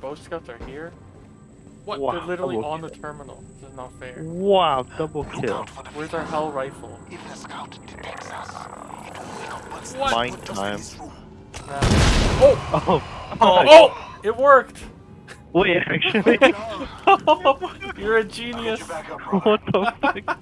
Both scouts are here. What? Wow, They're literally on on the terminal. This is not fair. Wow, double kill. Where's our hell rifle? If the scout detects us, it will What? Mine time. Oh! Oh, Oh! Oh! It worked! wait, actually, You're a genius. What the fuck?